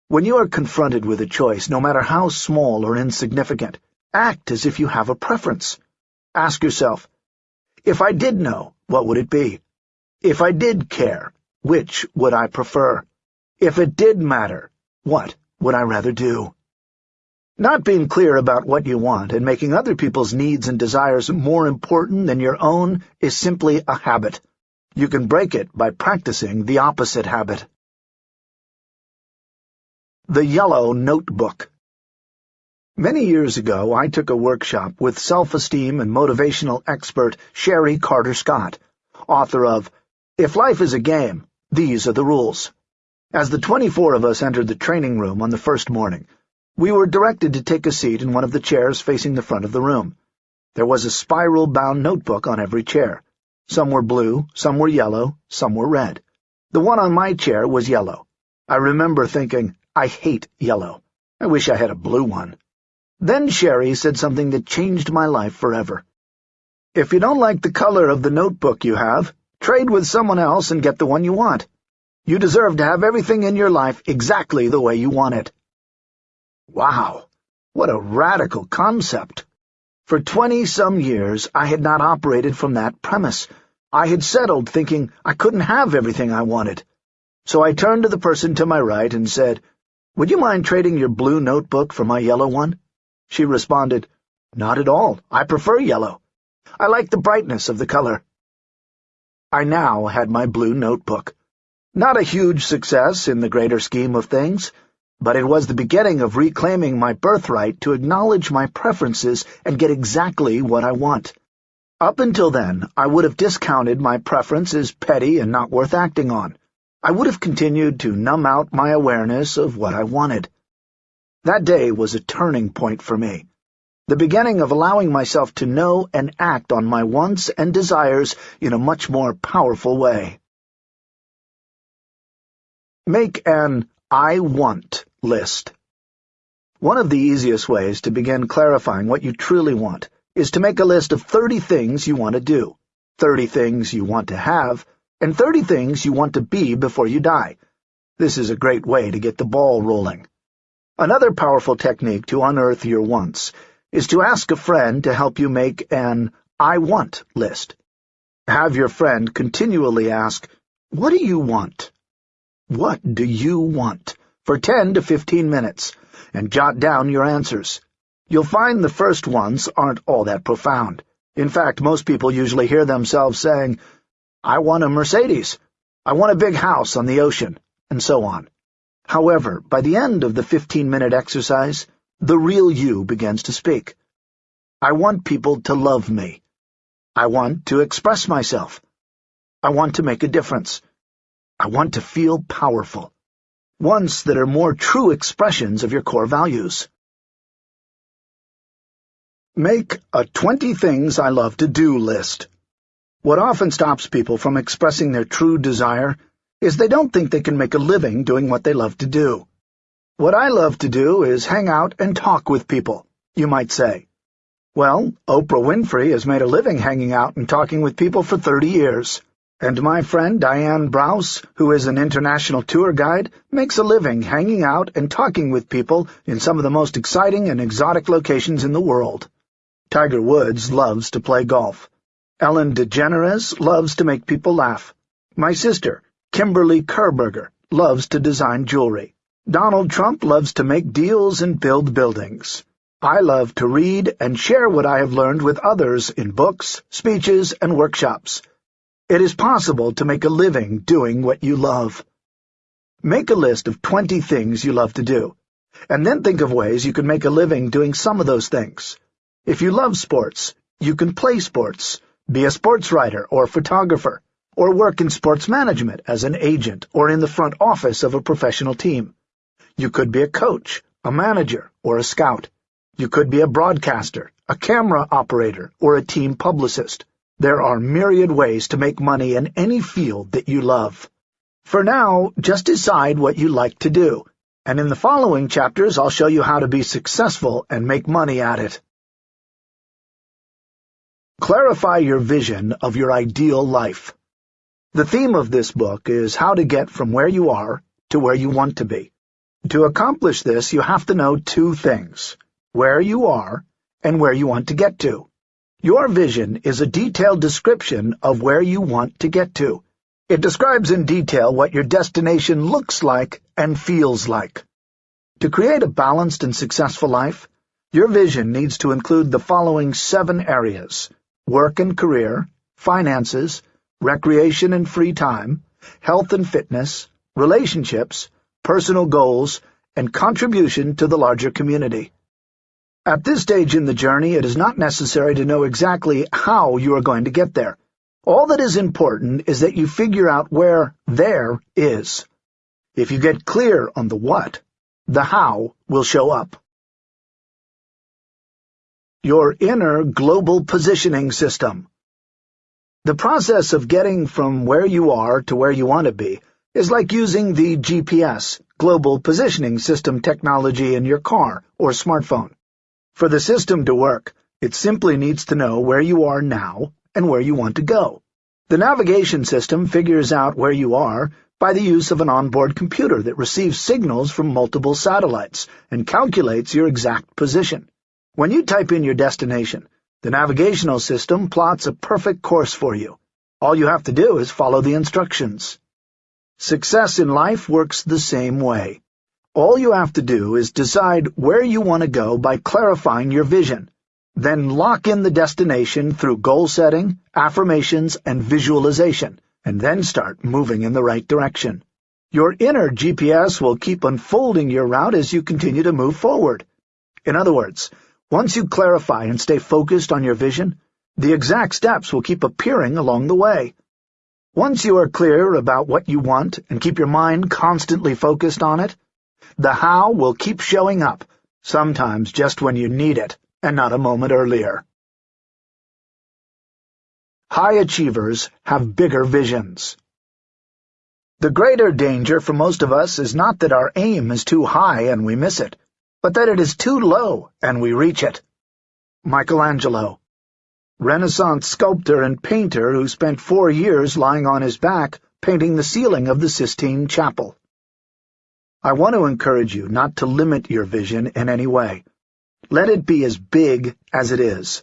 When you are confronted with a choice, no matter how small or insignificant, act as if you have a preference. Ask yourself, if I did know, what would it be? If I did care, which would I prefer? If it did matter, what would I rather do? Not being clear about what you want and making other people's needs and desires more important than your own is simply a habit. You can break it by practicing the opposite habit. The Yellow Notebook Many years ago, I took a workshop with self-esteem and motivational expert Chérie Carter-Scott, author of If Life is a Game, these are the rules. As the 24 of us entered the training room on the first morning, we were directed to take a seat in one of the chairs facing the front of the room. There was a spiral-bound notebook on every chair. Some were blue, some were yellow, some were red. The one on my chair was yellow. I remember thinking, I hate yellow. I wish I had a blue one. Then Chérie said something that changed my life forever. If you don't like the color of the notebook you have, Trade with someone else and get the one you want. You deserve to have everything in your life exactly the way you want it. Wow, what a radical concept. For twenty-some years, I had not operated from that premise. I had settled thinking I couldn't have everything I wanted. So I turned to the person to my right and said, Would you mind trading your blue notebook for my yellow one? She responded, Not at all. I prefer yellow. I like the brightness of the color. I now had my blue notebook. Not a huge success in the greater scheme of things, but it was the beginning of reclaiming my birthright to acknowledge my preferences and get exactly what I want. Up until then, I would have discounted my preference as petty and not worth acting on. I would have continued to numb out my awareness of what I wanted. That day was a turning point for me the beginning of allowing myself to know and act on my wants and desires in a much more powerful way. Make an I want list. One of the easiest ways to begin clarifying what you truly want is to make a list of 30 things you want to do, 30 things you want to have, and 30 things you want to be before you die. This is a great way to get the ball rolling. Another powerful technique to unearth your wants is to ask a friend to help you make an I want list. Have your friend continually ask, What do you want? What do you want? for 10 to 15 minutes, and jot down your answers. You'll find the first ones aren't all that profound. In fact, most people usually hear themselves saying, I want a Mercedes, I want a big house on the ocean, and so on. However, by the end of the 15-minute exercise, the real you begins to speak. I want people to love me. I want to express myself. I want to make a difference. I want to feel powerful. Ones that are more true expressions of your core values. Make a 20 things I love to do list. What often stops people from expressing their true desire is they don't think they can make a living doing what they love to do. What I love to do is hang out and talk with people, you might say. Well, Oprah Winfrey has made a living hanging out and talking with people for 30 years. And my friend Diane Brause, who is an international tour guide, makes a living hanging out and talking with people in some of the most exciting and exotic locations in the world. Tiger Woods loves to play golf. Ellen DeGeneres loves to make people laugh. My sister, Kimberly Kirberger, loves to design jewelry. Donald Trump loves to make deals and build buildings. I love to read and share what I have learned with others in books, speeches, and workshops. It is possible to make a living doing what you love. Make a list of 20 things you love to do, and then think of ways you can make a living doing some of those things. If you love sports, you can play sports, be a sports writer or photographer, or work in sports management as an agent or in the front office of a professional team. You could be a coach, a manager, or a scout. You could be a broadcaster, a camera operator, or a team publicist. There are myriad ways to make money in any field that you love. For now, just decide what you like to do, and in the following chapters I'll show you how to be successful and make money at it. Clarify your vision of your ideal life. The theme of this book is how to get from where you are to where you want to be. To accomplish this, you have to know two things, where you are and where you want to get to. Your vision is a detailed description of where you want to get to. It describes in detail what your destination looks like and feels like. To create a balanced and successful life, your vision needs to include the following seven areas work and career, finances, recreation and free time, health and fitness, relationships, personal goals, and contribution to the larger community. At this stage in the journey, it is not necessary to know exactly how you are going to get there. All that is important is that you figure out where there is. If you get clear on the what, the how will show up. Your inner global positioning system. The process of getting from where you are to where you want to be is like using the GPS, Global Positioning System technology in your car or smartphone. For the system to work, it simply needs to know where you are now and where you want to go. The navigation system figures out where you are by the use of an onboard computer that receives signals from multiple satellites and calculates your exact position. When you type in your destination, the navigational system plots a perfect course for you. All you have to do is follow the instructions. Success in life works the same way. All you have to do is decide where you want to go by clarifying your vision. Then lock in the destination through goal setting, affirmations, and visualization, and then start moving in the right direction. Your inner GPS will keep unfolding your route as you continue to move forward. In other words, once you clarify and stay focused on your vision, the exact steps will keep appearing along the way. Once you are clear about what you want and keep your mind constantly focused on it, the how will keep showing up, sometimes just when you need it, and not a moment earlier. High achievers have bigger visions. The greater danger for most of us is not that our aim is too high and we miss it, but that it is too low and we reach it. Michelangelo Renaissance sculptor and painter who spent four years lying on his back painting the ceiling of the Sistine Chapel. I want to encourage you not to limit your vision in any way. Let it be as big as it is.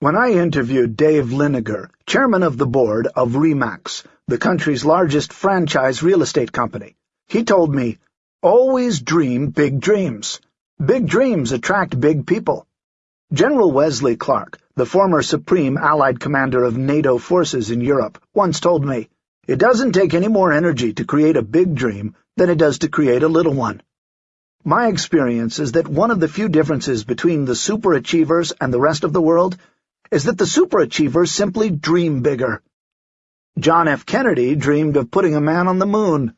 When I interviewed Dave Liniger, chairman of the board of RE/MAX, the country's largest franchise real estate company, he told me, always dream big dreams. Big dreams attract big people. General Wesley Clark, the former Supreme Allied Commander of NATO forces in Europe, once told me, it doesn't take any more energy to create a big dream than it does to create a little one. My experience is that one of the few differences between the superachievers and the rest of the world is that the superachievers simply dream bigger. John F. Kennedy dreamed of putting a man on the moon.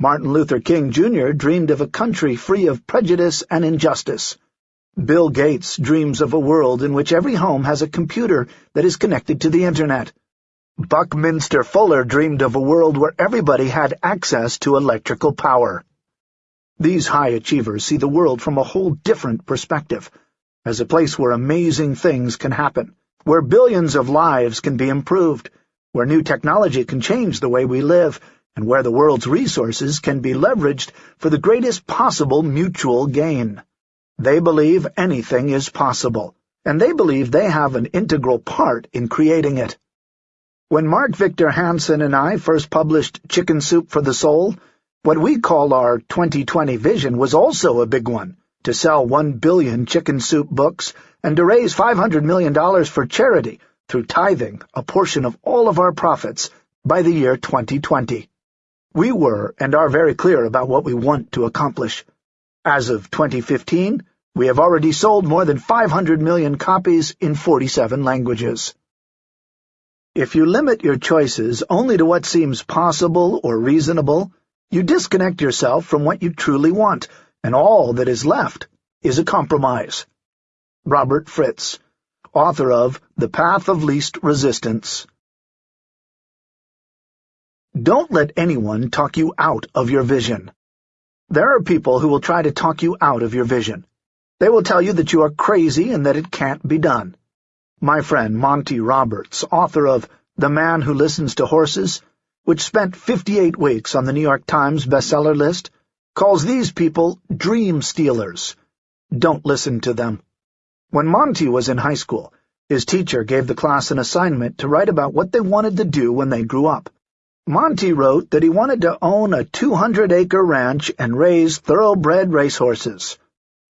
Martin Luther King Jr. dreamed of a country free of prejudice and injustice. Bill Gates dreams of a world in which every home has a computer that is connected to the Internet. Buckminster Fuller dreamed of a world where everybody had access to electrical power. These high achievers see the world from a whole different perspective, as a place where amazing things can happen, where billions of lives can be improved, where new technology can change the way we live, and where the world's resources can be leveraged for the greatest possible mutual gain. They believe anything is possible, and they believe they have an integral part in creating it. When Mark Victor Hansen and I first published Chicken Soup for the Soul, what we call our 2020 vision was also a big one, to sell one billion chicken soup books and to raise $500 million for charity through tithing a portion of all of our profits by the year 2020. We were and are very clear about what we want to accomplish. As of 2015, we have already sold more than 500 million copies in 47 languages. If you limit your choices only to what seems possible or reasonable, you disconnect yourself from what you truly want, and all that is left is a compromise. Robert Fritz, author of The Path of Least Resistance Don't let anyone talk you out of your vision. There are people who will try to talk you out of your vision. They will tell you that you are crazy and that it can't be done. My friend Monty Roberts, author of The Man Who Listens to Horses, which spent 58 weeks on the New York Times bestseller list, calls these people dream stealers. Don't listen to them. When Monty was in high school, his teacher gave the class an assignment to write about what they wanted to do when they grew up. Monty wrote that he wanted to own a 200-acre ranch and raise thoroughbred racehorses.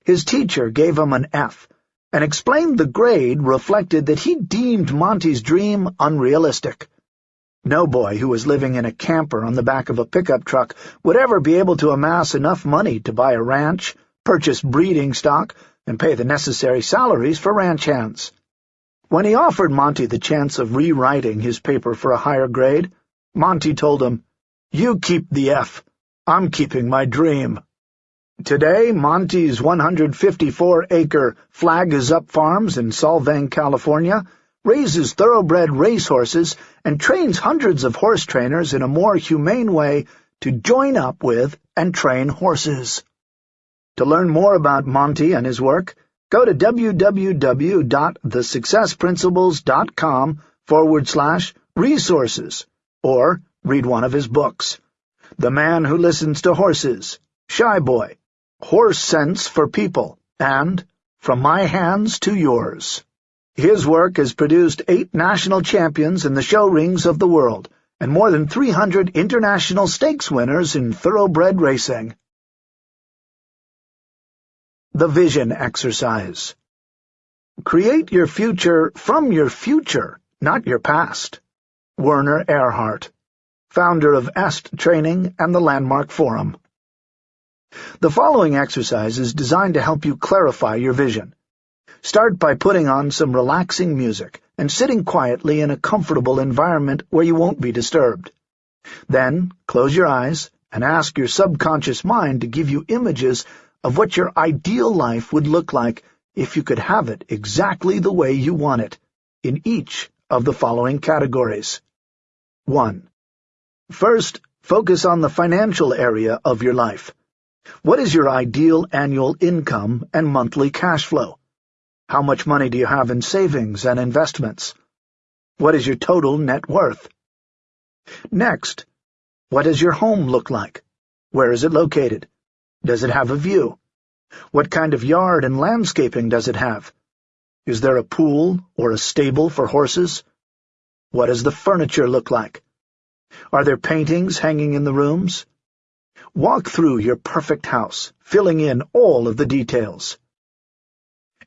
His teacher gave him an F, and explained the grade reflected that he deemed Monty's dream unrealistic. No boy who was living in a camper on the back of a pickup truck would ever be able to amass enough money to buy a ranch, purchase breeding stock, and pay the necessary salaries for ranch hands. When he offered Monty the chance of rewriting his paper for a higher grade, Monty told him, You keep the F. I'm keeping my dream. Today, Monty's 154-acre Flag is Up Farms in Solvang, California, raises thoroughbred racehorses, and trains hundreds of horse trainers in a more humane way to join up with and train horses. To learn more about Monty and his work, go to www.thesuccessprinciples.com forward slash resources, or read one of his books. The Man Who Listens to Horses, Shy Boy, Horse Sense for People, and From My Hands to Yours. His work has produced eight national champions in the show rings of the world, and more than 300 international stakes winners in thoroughbred racing. The Vision Exercise Create your future from your future, not your past. Werner Erhard, founder of EST Training and the Landmark Forum. The following exercise is designed to help you clarify your vision. Start by putting on some relaxing music and sitting quietly in a comfortable environment where you won't be disturbed. Then, close your eyes and ask your subconscious mind to give you images of what your ideal life would look like if you could have it exactly the way you want it, in each of the following categories. 1. First, focus on the financial area of your life. What is your ideal annual income and monthly cash flow? How much money do you have in savings and investments? What is your total net worth? Next, what does your home look like? Where is it located? Does it have a view? What kind of yard and landscaping does it have? Is there a pool or a stable for horses? What does the furniture look like? Are there paintings hanging in the rooms? Walk through your perfect house, filling in all of the details.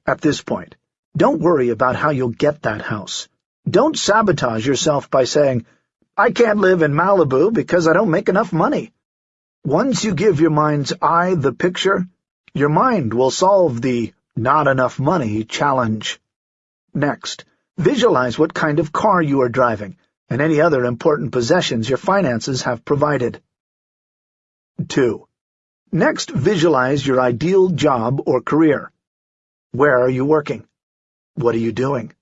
At this point, don't worry about how you'll get that house. Don't sabotage yourself by saying, I can't live in Malibu because I don't make enough money. Once you give your mind's eye the picture, your mind will solve the not enough money challenge. Next, visualize what kind of car you are driving and any other important possessions your finances have provided. 2. Next, visualize your ideal job or career. Where are you working? What are you doing?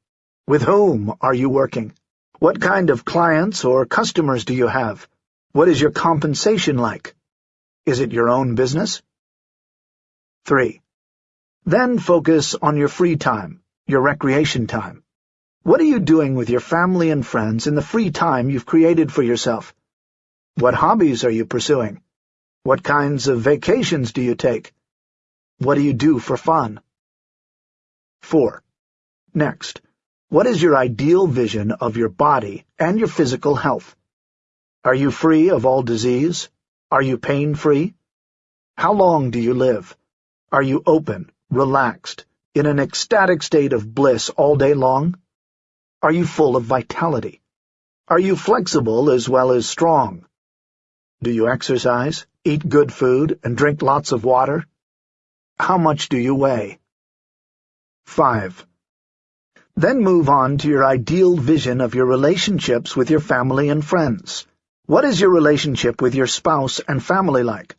With whom are you working? What kind of clients or customers do you have? What is your compensation like? Is it your own business? 3. Then focus on your free time, your recreation time. What are you doing with your family and friends in the free time you've created for yourself? What hobbies are you pursuing? What kinds of vacations do you take? What do you do for fun? 4. Next, what is your ideal vision of your body and your physical health? Are you free of all disease? Are you pain-free? How long do you live? Are you open, relaxed, in an ecstatic state of bliss all day long? Are you full of vitality? Are you flexible as well as strong? Do you exercise, eat good food, and drink lots of water? How much do you weigh? 5. Then move on to your ideal vision of your relationships with your family and friends. What is your relationship with your spouse and family like?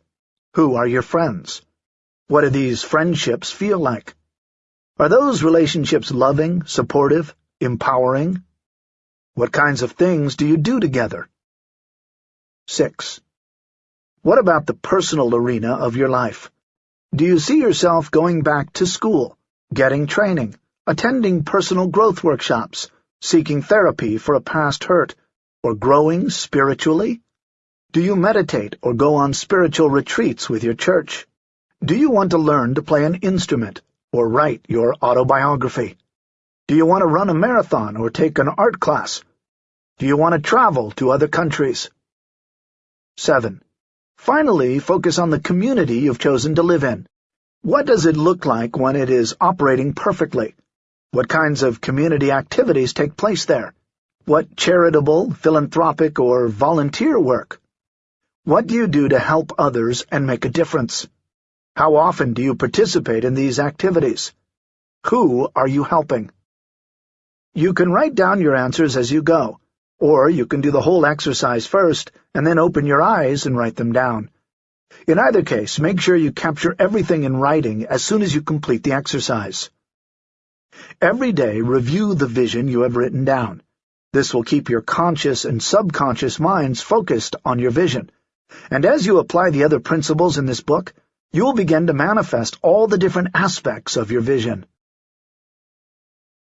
Who are your friends? What do these friendships feel like? Are those relationships loving, supportive, empowering? What kinds of things do you do together? 6. What about the personal arena of your life? Do you see yourself going back to school, getting training, attending personal growth workshops, seeking therapy for a past hurt, or growing spiritually? Do you meditate or go on spiritual retreats with your church? Do you want to learn to play an instrument or write your autobiography? Do you want to run a marathon or take an art class? Do you want to travel to other countries? 7. Finally, focus on the community you've chosen to live in. What does it look like when it is operating perfectly? What kinds of community activities take place there? What charitable, philanthropic, or volunteer work? What do you do to help others and make a difference? How often do you participate in these activities? Who are you helping? You can write down your answers as you go, or you can do the whole exercise first and then open your eyes and write them down. In either case, make sure you capture everything in writing as soon as you complete the exercise. Every day, review the vision you have written down. This will keep your conscious and subconscious minds focused on your vision and as you apply the other principles in this book, you will begin to manifest all the different aspects of your vision.